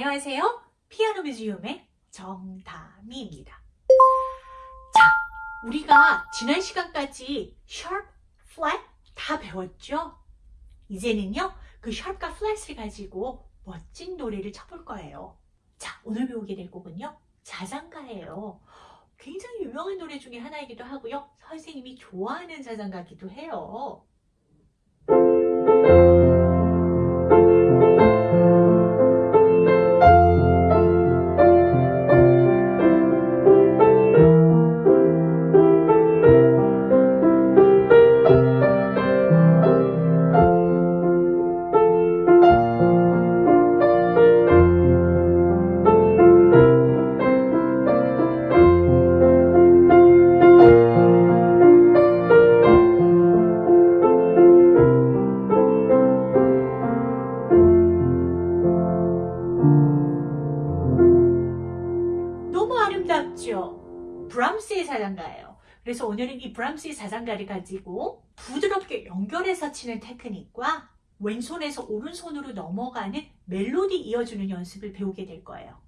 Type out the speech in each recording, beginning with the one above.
안녕하세요. 피아노 뮤지엄의 정다미입니다. 자, 우리가 지난 시간까지 sharp, flat 다 배웠죠? 이제는요, 그 sharp과 flat을 가지고 멋진 노래를 쳐볼 거예요. 자, 오늘 배우게 될 곡은요, 자장가예요. 굉장히 유명한 노래 중에 하나이기도 하고요. 선생님이 좋아하는 자장가기도 해요. 브람스의 자장가를 가지고 부드럽게 연결해서 치는 테크닉과 왼손에서 오른손으로 넘어가는 멜로디 이어주는 연습을 배우게 될 거예요.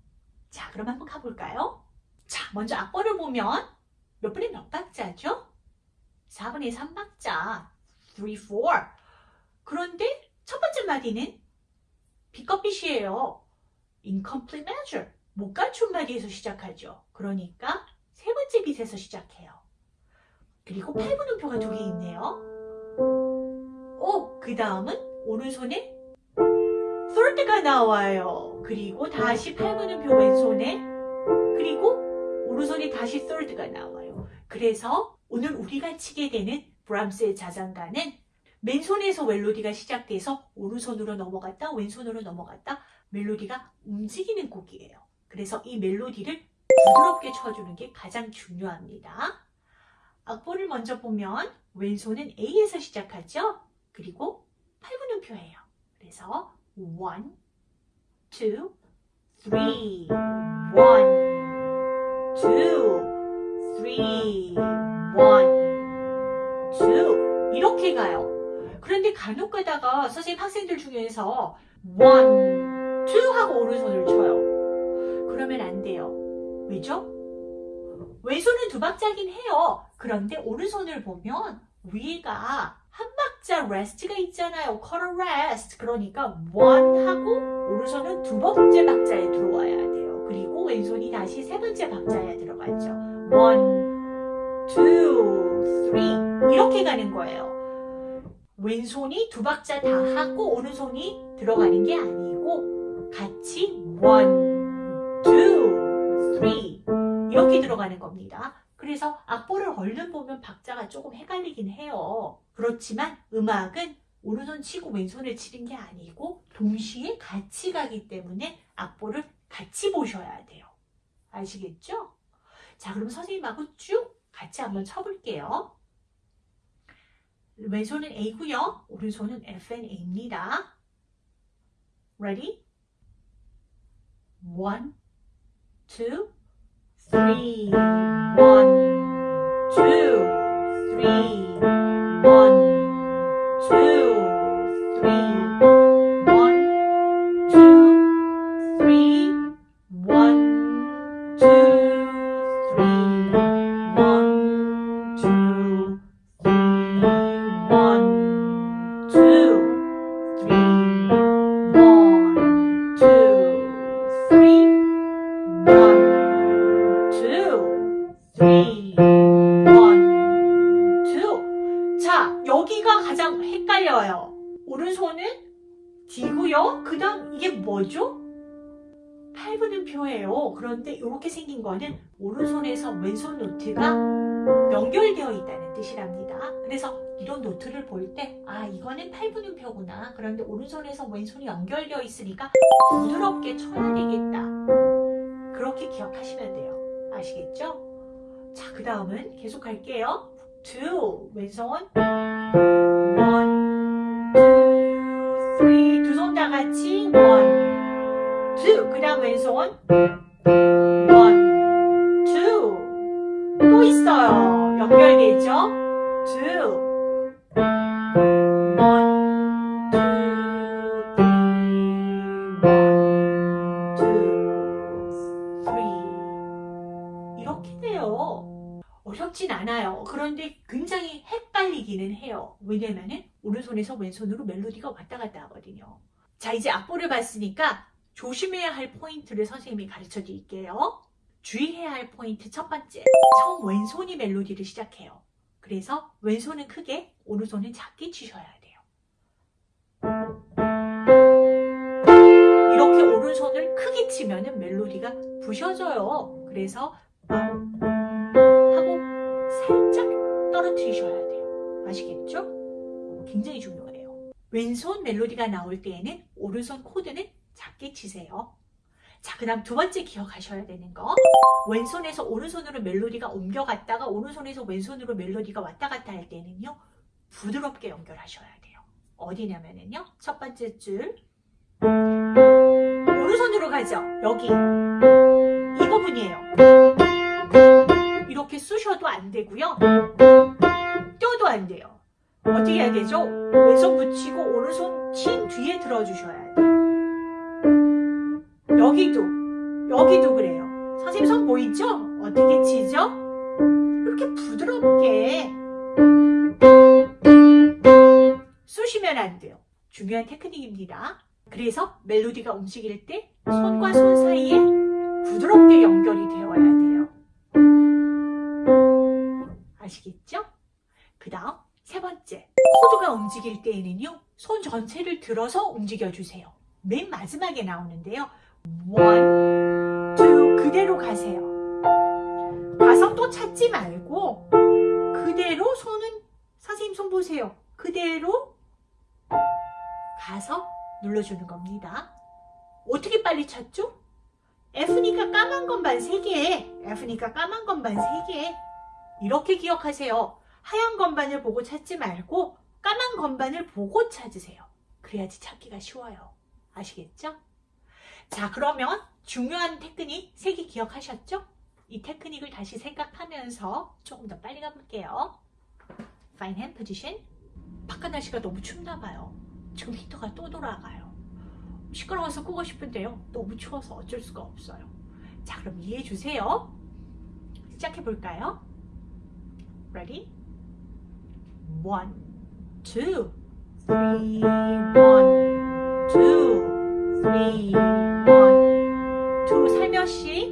자, 그럼 한번 가볼까요? 자, 먼저 악보를 보면 몇 분의 몇 박자죠? 4분의 3박자. 3, 4. 그런데 첫 번째 마디는 비커빗이에요. incomplete measure. 못 갖춘 마디에서 시작하죠. 그러니까 세 번째 빛에서 시작해요. 그리고 8분음표가 두 개 있네요. 오, 그 다음은 오른손에 third가 나와요. 그리고 다시 8분음표 왼손에 그리고 오른손에 다시 third가 나와요. 그래서 오늘 우리가 치게 되는 브람스의 자장가는 맨손에서 멜로디가 시작돼서 오른손으로 넘어갔다 왼손으로 넘어갔다 멜로디가 움직이는 곡이에요. 그래서 이 멜로디를 부드럽게 쳐주는 게 가장 중요합니다. 악보를 먼저 보면 왼손은 A에서 시작하죠. 그리고 8분음표예요. 그래서 1, 2, 3, 1, 2, 3, 1, 2 이렇게 가요. 그런데 간혹 가다가 선생님 학생들 중에서 1, 2 하고 오른손을 쳐요. 그러면 안 돼요. 왜죠? 왼손은 두 박자긴 해요. 그런데 오른손을 보면 위가 한 박자 rest가 있잖아요. quarter rest. 그러니까 one 하고 오른손은 두 번째 박자에 들어와야 돼요. 그리고 왼손이 다시 세 번째 박자에 들어가죠. one, two, three 이렇게 가는 거예요. 왼손이 두 박자 다 하고 오른손이 들어가는 게 아니고 같이 one, two, three 이렇게 들어가는 겁니다. 그래서 악보를 얼른 보면 박자가 조금 헷갈리긴 해요. 그렇지만 음악은 오른손 치고 왼손을 치는 게 아니고 동시에 같이 가기 때문에 악보를 같이 보셔야 돼요. 아시겠죠? 자, 그럼 선생님하고 쭉 같이 한번 쳐볼게요. 왼손은 A고요. 오른손은 F and A입니다. Ready? One, two, three, one, two, three, one, two, 여기가 가장 헷갈려요. 오른손은 D고요. 그 다음 이게 뭐죠? 8분음표예요. 그런데 이렇게 생긴 거는 오른손에서 왼손 노트가 연결되어 있다는 뜻이랍니다. 그래서 이런 노트를 볼 때, 아, 이거는 8분음표구나. 그런데 오른손에서 왼손이 연결되어 있으니까 부드럽게 쳐야 되겠다. 그렇게 기억하시면 돼요. 아시겠죠? 자, 그 다음은 계속 갈게요. Two, 왼손. one, two, three. 두 손 다 같이 one, two. 그 다음 왼손. one, two. 또 있어요. 연결되죠? two. 해요. 왜냐면은 오른손에서 왼손으로 멜로디가 왔다 갔다 하거든요. 자, 이제 악보를 봤으니까 조심해야 할 포인트를 선생님이 가르쳐 드릴게요. 주의해야 할 포인트 첫 번째. 처음 왼손이 멜로디를 시작해요. 그래서 왼손은 크게, 오른손은 작게 치셔야 돼요. 이렇게 오른손을 크게 치면 은 멜로디가 부셔져요. 그래서 하고 살짝 떨어뜨리셔야 돼요. 아시겠죠? 굉장히 중요해요. 왼손 멜로디가 나올 때에는 오른손 코드는 작게 치세요. 자, 그 다음 두 번째 기억하셔야 되는 거. 왼손에서 오른손으로 멜로디가 옮겨갔다가 오른손에서 왼손으로 멜로디가 왔다 갔다 할 때는요. 부드럽게 연결하셔야 돼요. 어디냐면은요. 첫 번째 줄. 오른손으로 가죠. 여기. 이 부분이에요. 이렇게 쑤셔도 안 되고요. 안 돼요. 어떻게 해야 되죠? 왼손 붙이고 오른손 친 뒤에 들어주셔야 돼요. 여기도 여기도 그래요. 선생님 손 보이죠? 어떻게 치죠? 이렇게 부드럽게 쑤시면 안 돼요. 중요한 테크닉입니다. 그래서 멜로디가 움직일 때 손과 손 사이에 부드럽게 연결이 되어야 돼요. 아시겠죠? 그 다음 세 번째 코드가 움직일 때에는요 손 전체를 들어서 움직여주세요. 맨 마지막에 나오는데요. one, two 그대로 가세요. 가서 또 찾지 말고 그대로 손은 선생님 손 보세요. 그대로 가서 눌러주는 겁니다. 어떻게 빨리 찾죠? F니까 까만 건반 3개, F니까 까만 건반 3개. 이렇게 기억하세요. 하얀 건반을 보고 찾지 말고 까만 건반을 보고 찾으세요. 그래야지 찾기가 쉬워요. 아시겠죠? 자, 그러면 중요한 테크닉 3개 기억하셨죠? 이 테크닉을 다시 생각하면서 조금 더 빨리 가볼게요. Fine hand position. 바깥 날씨가 너무 춥나 봐요. 지금 히터가 또 돌아가요. 시끄러워서 끄고 싶은데요. 너무 추워서 어쩔 수가 없어요. 자, 그럼 이해해 주세요. 시작해 볼까요? Ready? One, two, three, one, two, three, one, two 살며시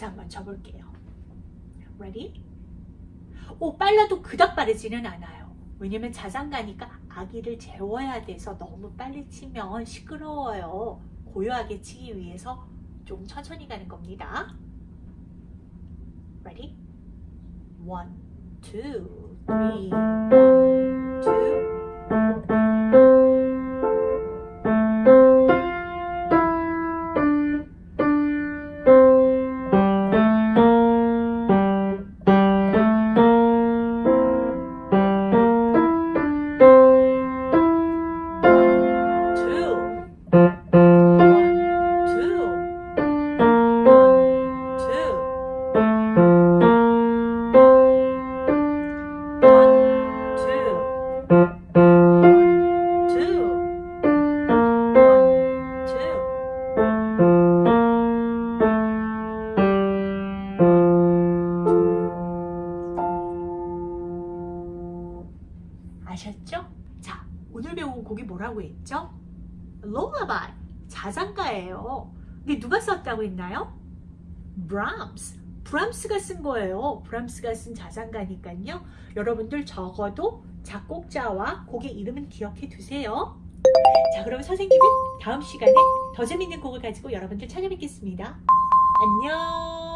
속도에서 한번 쳐볼게요. Ready? 오, 빨라도 그닥 빠르지는 않아요. 왜냐면 자장가니까 아기를 재워야 돼서 너무 빨리 치면 시끄러워요. 고요하게 치기 위해서 좀 천천히 가는 겁니다. Ready? One, two, three, 아셨죠? 자, 오늘 배운 곡이 뭐라고 했죠? Lullaby, 자장가예요. 근데 누가 썼다고 했나요? Brahms. 브람스가 쓴 거예요. 브람스가 쓴 자장가니까요. 여러분들 적어도 작곡자와 곡의 이름은 기억해 두세요. 자, 그럼 선생님은 다음 시간에 더 재밌는 곡을 가지고 여러분들 찾아뵙겠습니다. 안녕.